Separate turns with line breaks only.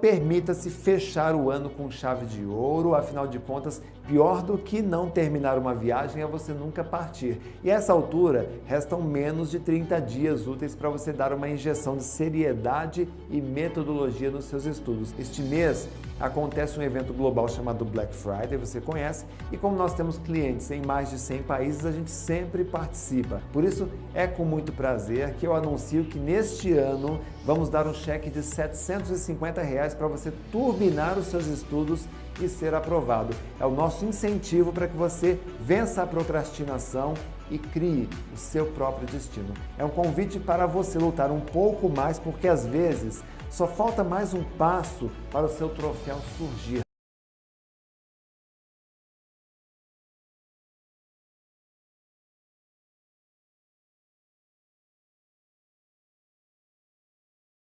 Permita-se fechar o ano com chave de ouro, afinal de contas, pior do que não terminar uma viagem é você nunca partir. E a essa altura, restam menos de 30 dias úteis para você dar uma injeção de seriedade e metodologia nos seus estudos. Este mês acontece um evento global chamado Black Friday, você conhece, e como nós temos clientes em mais de 100 países, a gente sempre participa. Por isso, é com muito prazer que eu anuncio que neste ano vamos dar um cheque de 750 reais para você turbinar os seus estudos e ser aprovado. É o nosso incentivo para que você vença a procrastinação e crie o seu próprio destino. É um convite para você lutar um pouco mais, porque às vezes só falta mais um passo para o seu troféu surgir.